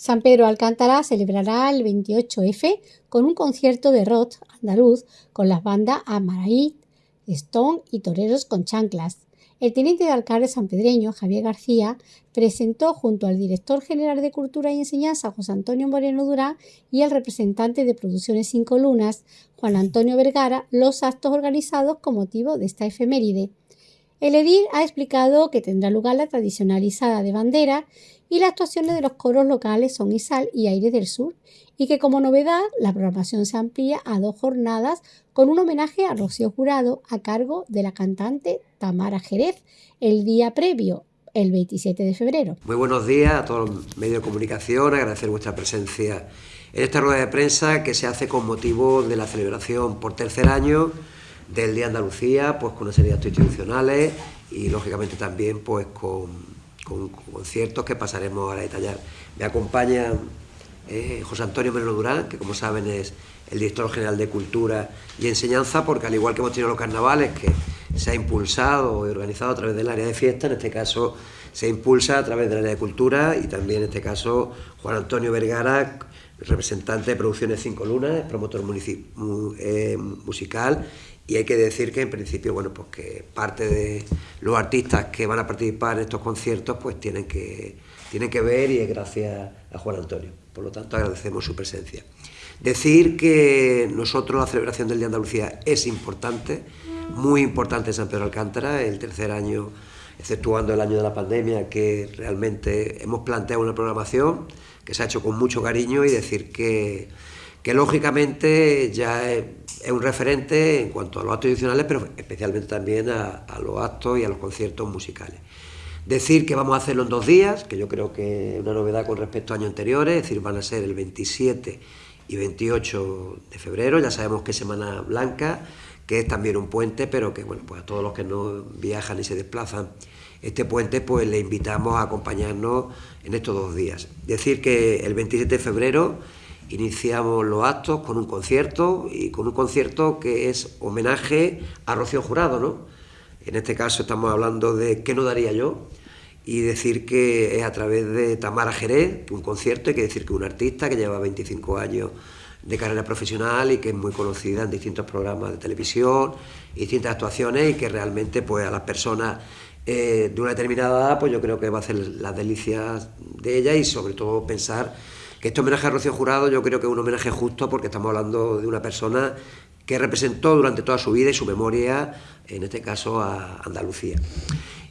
San Pedro Alcántara celebrará el 28F con un concierto de rock andaluz con las bandas Amaraí, Stone y Toreros con Chanclas. El teniente de alcalde sanpedreño, Javier García, presentó junto al director general de Cultura y Enseñanza, José Antonio Moreno Durán, y el representante de Producciones Cinco Lunas, Juan Antonio Vergara, los actos organizados con motivo de esta efeméride. El edil ha explicado que tendrá lugar la tradicionalizada de bandera y las actuaciones de los coros locales son Isal y Aire del Sur, y que como novedad la programación se amplía a dos jornadas con un homenaje a Rocío Jurado a cargo de la cantante Tamara Jerez el día previo, el 27 de febrero. Muy buenos días a todos los medios de comunicación, agradecer vuestra presencia en esta rueda de prensa que se hace con motivo de la celebración por tercer año del Día de Andalucía, pues con una serie de actos institucionales y lógicamente también pues con con conciertos que pasaremos a detallar. Me acompaña eh, José Antonio Menor Durán, que como saben es el director general de Cultura y Enseñanza, porque al igual que hemos tenido los carnavales, que se ha impulsado y organizado a través del área de fiesta, en este caso se impulsa a través del área de cultura y también en este caso Juan Antonio Vergara, representante de Producciones Cinco Lunas, promotor eh, musical y hay que decir que en principio, bueno, pues que parte de los artistas que van a participar en estos conciertos pues tienen que, tienen que ver y es gracias a Juan Antonio. Por lo tanto, agradecemos su presencia. Decir que nosotros la celebración del Día de Andalucía es importante, muy importante en San Pedro Alcántara, el tercer año, exceptuando el año de la pandemia, que realmente hemos planteado una programación que se ha hecho con mucho cariño y decir que, que lógicamente ya es un referente en cuanto a los actos tradicionales, pero especialmente también a, los actos y a los conciertos musicales. Decir que vamos a hacerlo en dos días, que yo creo que es una novedad con respecto a años anteriores, es decir, van a ser el 27 y 28 de febrero, ya sabemos que es Semana Blanca, que es también un puente, pero que bueno, pues a todos los que no viajan y se desplazan este puente, pues le invitamos a acompañarnos en estos dos días. Decir que el 27 de febrero iniciamos los actos con un concierto y con un concierto que es homenaje a Rocío Jurado, ¿no? En este caso estamos hablando de ¿Qué no daría yo? Y decir que es a través de Tamara Jerez, un concierto, hay que decir que un artista que lleva 25 años de carrera profesional y que es muy conocida en distintos programas de televisión, distintas actuaciones y que realmente pues a las personas eh, de una determinada edad pues yo creo que va a hacer las delicias de ella y sobre todo pensar que este homenaje a Rocío Jurado yo creo que es un homenaje justo porque estamos hablando de una persona que representó durante toda su vida y su memoria, en este caso a Andalucía.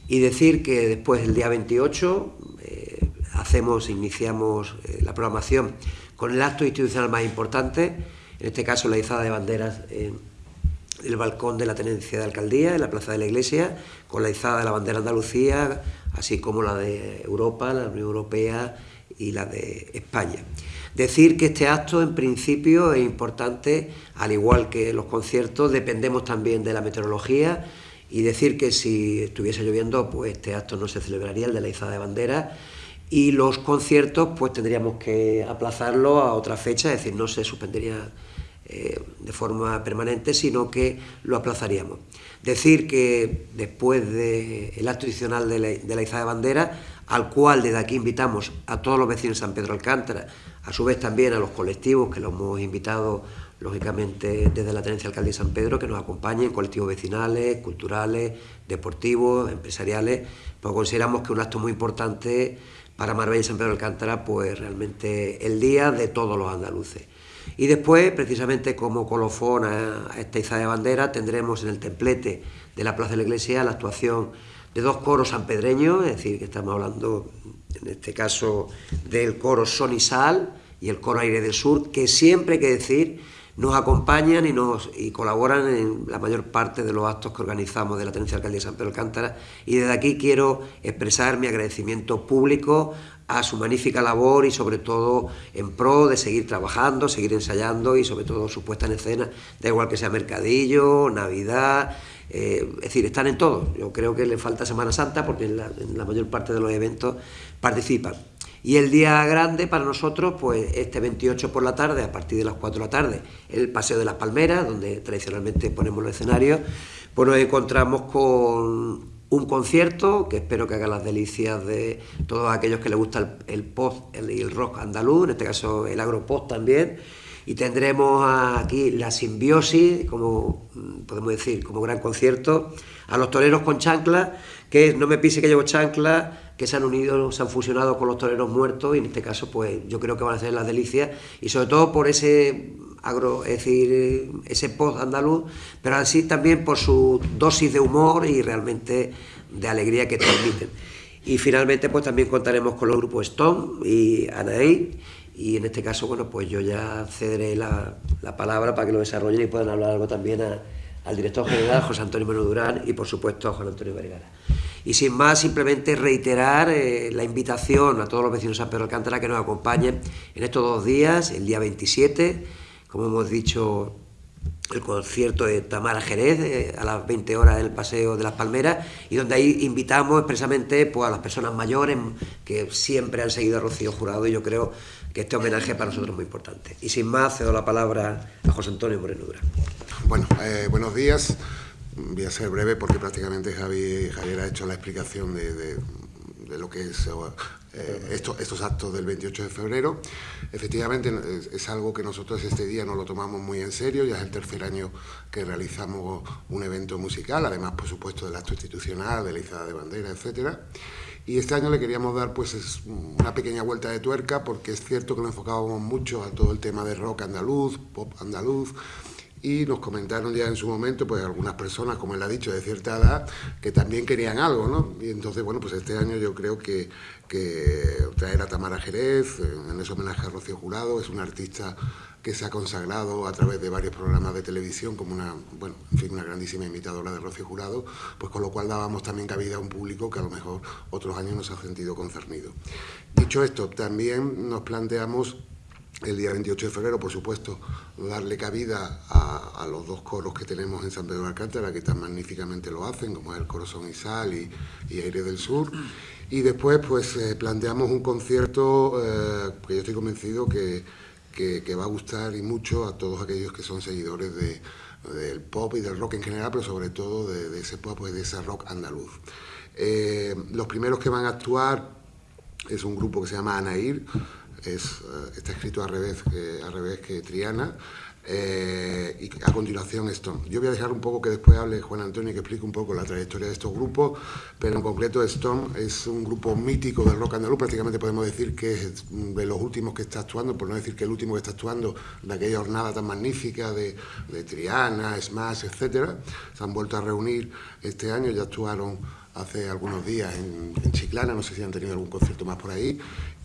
Y decir que después del día 28 eh, hacemos, iniciamos eh, la programación con el acto institucional más importante, en este caso la izada de banderas en el balcón de la tenencia de alcaldía, en la plaza de la iglesia, con la izada de la bandera Andalucía, así como la de Europa, la Unión Europea y la de España. Decir que este acto en principio es importante, al igual que los conciertos, dependemos también de la meteorología y decir que si estuviese lloviendo, pues este acto no se celebraría, el de la izada de bandera, y los conciertos pues tendríamos que aplazarlo a otra fecha, es decir, no se suspendería eh, de forma permanente, sino que lo aplazaríamos. Decir que después del acto adicional de la, de la izada de bandera al cual desde aquí invitamos a todos los vecinos de San Pedro Alcántara, a su vez también a los colectivos que los hemos invitado lógicamente desde la Tenencia Alcaldía de San Pedro, que nos acompañen, colectivos vecinales, culturales, deportivos, empresariales, pues consideramos que un acto muy importante para Marbella y San Pedro Alcántara, pues realmente el día de todos los andaluces. Y después, precisamente como colofón a esta izada de bandera, tendremos en el templete de la Plaza de la Iglesia la actuación de dos coros sanpedreños, es decir, que estamos hablando en este caso del coro Sonisal y el coro Aire del Sur, que siempre hay que decir nos acompañan y, nos, y colaboran en la mayor parte de los actos que organizamos de la Tenencia Alcaldía de San Pedro Alcántara. Y desde aquí quiero expresar mi agradecimiento público a su magnífica labor y sobre todo en pro de seguir trabajando, seguir ensayando y sobre todo su puesta en escena, da igual que sea Mercadillo, Navidad, eh, es decir, están en todo. Yo creo que le falta Semana Santa porque en la, mayor parte de los eventos participan. Y el día grande para nosotros, pues este 28 por la tarde, a partir de las 4 de la tarde, el Paseo de las Palmeras, donde tradicionalmente ponemos los escenarios, pues nos encontramos con un concierto que espero que haga las delicias de todos aquellos que les gusta el, pop y el, rock andaluz, en este caso el agropop también. Y tendremos aquí la simbiosis, como mm, podemos decir, como gran concierto, a los toreros con chancla, que no me pise que llevo chancla, que se han unido, se han fusionado con los toreros muertos, y en este caso, pues yo creo que van a ser las delicias, y sobre todo por ese agro, es decir, ese post andaluz, pero así también por su dosis de humor y realmente de alegría que transmiten. Y finalmente pues también contaremos con los grupos Stone y Anaí y en este caso bueno pues yo ya cederé la, la palabra para que lo desarrollen y puedan hablar algo también al director general José Antonio Meno Durán y por supuesto a Juan Antonio Vergara. Y sin más, simplemente reiterar eh, la invitación a todos los vecinos de San Pedro Alcántara que nos acompañen en estos dos días, el día 27 como hemos dicho, el concierto de Tamara Jerez eh, a las 20 horas en el Paseo de las Palmeras y donde ahí invitamos expresamente pues, a las personas mayores que siempre han seguido a Rocío Jurado y yo creo que este homenaje para nosotros es muy importante. Y sin más, cedo la palabra a José Antonio Moreno Dura. Bueno, eh, buenos días. Voy a ser breve porque prácticamente Javi, Javier ha hecho la explicación de, lo que es eh, estos, actos del 28 de febrero. Efectivamente es, algo que nosotros este día nos lo tomamos muy en serio, ya es el tercer año que realizamos un evento musical, además por supuesto del acto institucional, de la izada de bandera, etcétera. Y este año le queríamos dar pues una pequeña vuelta de tuerca porque es cierto que nos enfocábamos mucho a todo el tema de rock andaluz, pop andaluz, y nos comentaron ya en su momento, pues algunas personas, como él ha dicho, de cierta edad, que también querían algo, ¿no? Y entonces, bueno, pues este año yo creo que, traer a Tamara Jerez, en ese homenaje a Rocío Jurado, es una artista que se ha consagrado a través de varios programas de televisión como una, bueno, en fin, una grandísima imitadora de Rocío Jurado, pues con lo cual dábamos también cabida a un público que a lo mejor otros años nos ha sentido concernido. Dicho esto, también nos planteamos el día 28 de febrero, por supuesto, darle cabida a, los dos coros que tenemos en San Pedro de Alcántara, que tan magníficamente lo hacen, como es el coro Son y Sal y, Aire del Sur. Y después, pues, eh, planteamos un concierto eh, que yo estoy convencido que, que, va a gustar y mucho a todos aquellos que son seguidores de, del pop y del rock en general, pero sobre todo de, ese pop y de ese rock andaluz. Eh, los primeros que van a actuar es un grupo que se llama Anair, es, eh, está escrito al revés, que, al revés que Triana, eh, y a continuación Stone. Yo voy a dejar un poco que después hable Juan Antonio y que explique un poco la trayectoria de estos grupos, pero en concreto Stone es un grupo mítico del rock andaluz, prácticamente podemos decir que es de los últimos que está actuando, por no decir que el último que está actuando de aquella jornada tan magnífica de, Triana, Smash, etcétera. Se han vuelto a reunir este año, ya actuaron hace algunos días en, en, Chiclana, no sé si han tenido algún concierto más por ahí,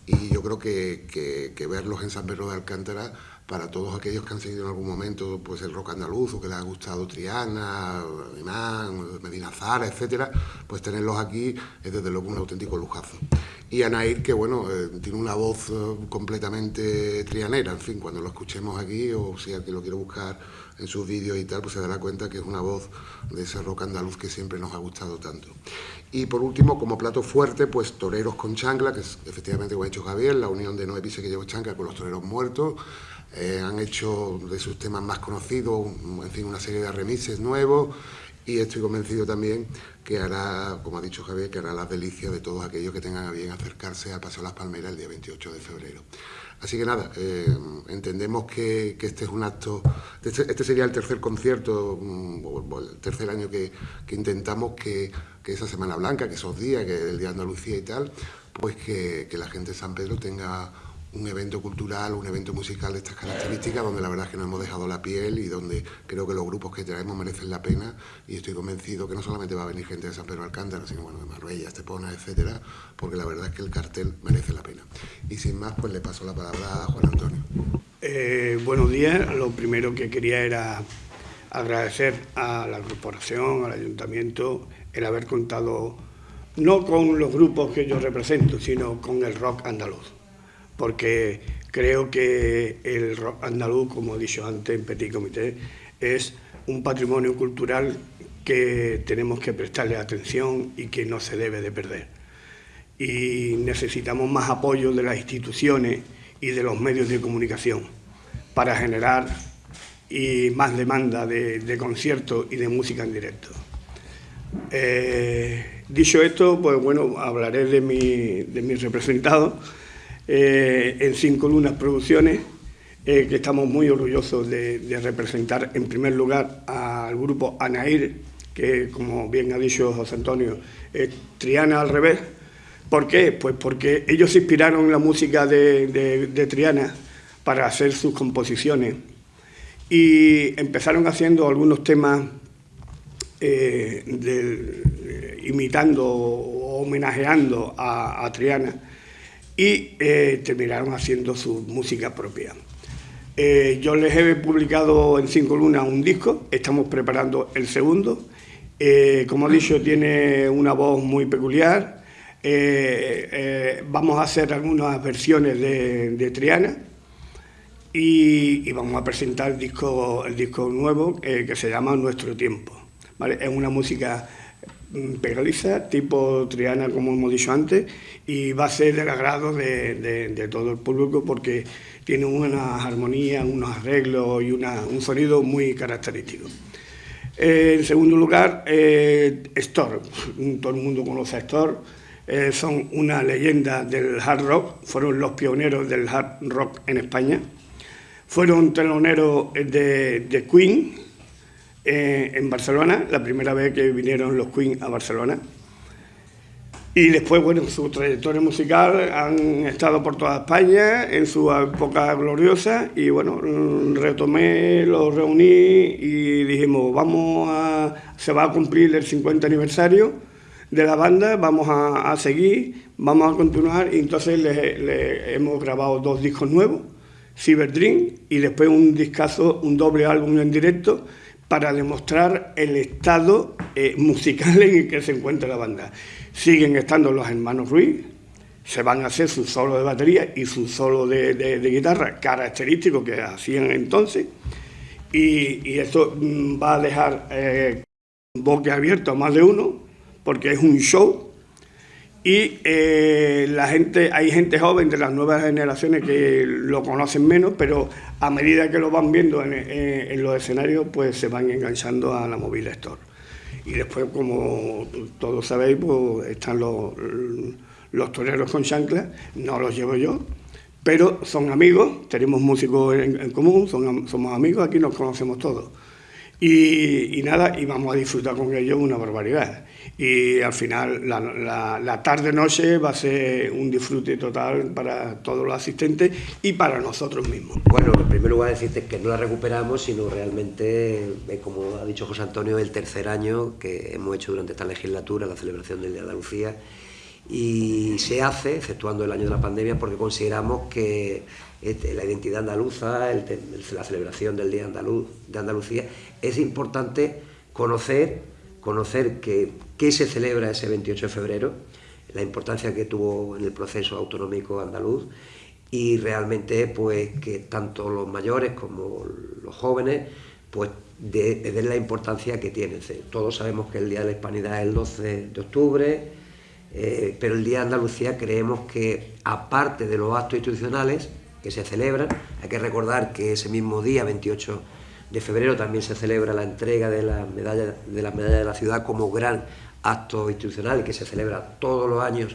y yo creo que, que, verlos en San Pedro de Alcántara para todos aquellos que han seguido en algún momento pues el rock andaluz o que les ha gustado Triana, Imán, Medina Zara, etcétera, pues tenerlos aquí es desde luego un auténtico lujazo. Y Anair, que bueno, eh, tiene una voz eh, completamente trianera, en fin, cuando lo escuchemos aquí o si alguien lo quiere buscar en sus vídeos y tal, pues se dará cuenta que es una voz de ese rock andaluz que siempre nos ha gustado tanto. Y por último, como plato fuerte, pues toreros con chancla, que es efectivamente como ha hecho Javier, la unión de Noé Pise que llevó chancla con los toreros muertos. Eh, han hecho de sus temas más conocidos, en fin, una serie de remises nuevos y estoy convencido también que hará, como ha dicho Javier, que hará las delicias de todos aquellos que tengan a bien acercarse al Paseo Las Palmeras el día 28 de febrero. Así que nada, eh, entendemos que, este es un acto, este, este, sería el tercer concierto, mm, el tercer año que, intentamos que, esa Semana Blanca, que esos días, que el Día de Andalucía y tal, pues que la gente de San Pedro tenga un evento cultural, un evento musical de estas características, donde la verdad es que nos hemos dejado la piel y donde creo que los grupos que traemos merecen la pena y estoy convencido que no solamente va a venir gente de San Pedro Alcántara, sino bueno, de Marbella, Estepona, etcétera, porque la verdad es que el cartel merece la pena. Y sin más, pues le paso la palabra a Juan Antonio. Eh, buenos días, lo primero que quería era agradecer a la corporación, al ayuntamiento, el haber contado no con los grupos que yo represento, sino con el rock andaluz porque creo que el rock andaluz, como he dicho antes en Petit Comité, es un patrimonio cultural que tenemos que prestarle atención y que no se debe de perder. Y necesitamos más apoyo de las instituciones y de los medios de comunicación para generar y más demanda de, conciertos y de música en directo. Eh, dicho esto, pues bueno, hablaré de mi, de mi representado eh, en Cinco Lunas Producciones, eh, que estamos muy orgullosos de, representar en primer lugar al grupo Anair, que como bien ha dicho José Antonio, es Triana al revés. ¿Por qué? Pues porque ellos inspiraron la música de Triana para hacer sus composiciones y empezaron haciendo algunos temas eh, eh, imitando o homenajeando a, Triana y eh, terminaron haciendo su música propia. yo les he publicado en Cinco Lunas un disco, estamos preparando el segundo. como he dicho, tiene una voz muy peculiar. vamos a hacer algunas versiones de Triana y, vamos a presentar el disco, nuevo eh, que se llama Nuestro Tiempo. Es una música pegadiza, tipo triana, como hemos dicho antes, y va a ser del agrado de, todo el público porque tiene una armonía, unos arreglos y un sonido muy característico. Eh, en segundo lugar, eh, Store. Todo el mundo conoce a Store. son una leyenda del hard rock, fueron los pioneros del hard rock en España fueron teloneros de, Queen eh, en Barcelona, la primera vez que vinieron los Queen a Barcelona. Y después, bueno, su trayectoria musical han estado por toda España en su época gloriosa y bueno, retomé, los reuní y dijimos, vamos a, se va a cumplir el 50 aniversario de la banda, vamos a, seguir, vamos a continuar y entonces le hemos grabado dos discos nuevos Cyberdream y después un discazo, un doble álbum en directo para demostrar el estado eh, musical en el que se encuentra la banda. Siguen estando los hermanos Ruiz, se van a hacer su solo de batería y su solo de, guitarra característico que hacían entonces y, esto mm, va a dejar eh, boque abierto a más de uno porque es un show y eh, la gente, hay gente joven de las nuevas generaciones que lo conocen menos, pero a medida que lo van viendo en, los escenarios, pues se van enganchando a la Mobile Store. Y después, como todos sabéis, pues están los, los toreros con chanclas, no los llevo yo, pero son amigos, tenemos músicos en, común, somos amigos, aquí nos conocemos todos. Y, y, nada, y vamos a disfrutar con ellos una barbaridad y al final la, tarde-noche va a ser un disfrute total para todos los asistentes y para nosotros mismos. Bueno, en primer lugar decirte que no la recuperamos, sino realmente, como ha dicho José Antonio, el tercer año que hemos hecho durante esta legislatura, la celebración del Día de Andalucía, y se hace, exceptuando el año de la pandemia, porque consideramos que este, la identidad andaluza, la celebración del Día de Andalucía, es importante conocer conocer qué se celebra ese 28 de febrero, la importancia que tuvo en el proceso autonómico andaluz y realmente pues que tanto los mayores como los jóvenes pues den la importancia que tiene. Todos sabemos que el Día de la Hispanidad es el 12 de octubre, eh, pero el Día de Andalucía creemos que aparte de los actos institucionales que se celebran, hay que recordar que ese mismo día, 28 de febrero también se celebra la entrega de la medalla de la medalla de la ciudad como gran acto institucional que se celebra todos los años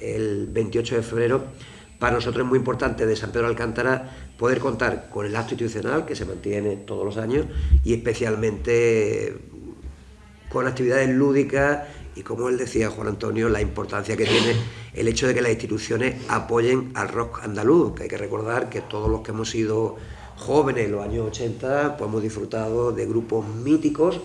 el 28 de febrero. Para nosotros es muy importante de San Pedro Alcántara poder contar con el acto institucional que se mantiene todos los años y especialmente con actividades lúdicas y como él decía Juan Antonio, la importancia que tiene el hecho de que las instituciones apoyen al rock andaluz, que hay que recordar que todos los que hemos sido jóvenes en los años 80 pues hemos disfrutado de grupos míticos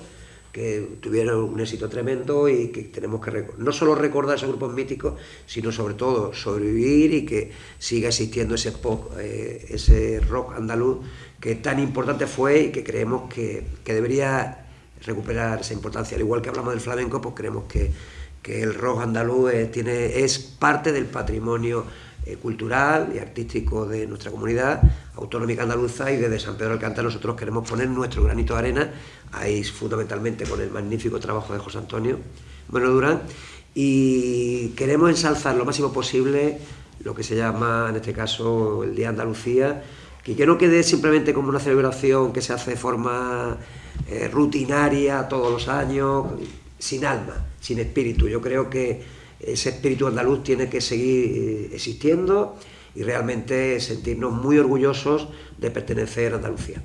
que tuvieron un éxito tremendo y que tenemos que no solo recordar esos grupos míticos, sino sobre todo sobrevivir y que siga existiendo ese pop, eh, rock andaluz que tan importante fue y que creemos que, debería recuperar esa importancia. Al igual que hablamos del flamenco, pues creemos que, el rock andaluz tiene, es parte del patrimonio eh, cultural y artístico de nuestra comunidad autonómica andaluza y desde San Pedro del Alcántara nosotros queremos poner nuestro granito de arena, ahí fundamentalmente con el magnífico trabajo de José Antonio Bueno Durán, y queremos ensalzar lo máximo posible lo que se llama en este caso el Día Andalucía, que, que no quede simplemente como una celebración que se hace de forma eh, rutinaria todos los años, sin alma, sin espíritu. Yo creo que ese espíritu andaluz tiene que seguir eh, existiendo y realmente sentirnos muy orgullosos de pertenecer a Andalucía.